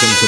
Welcome to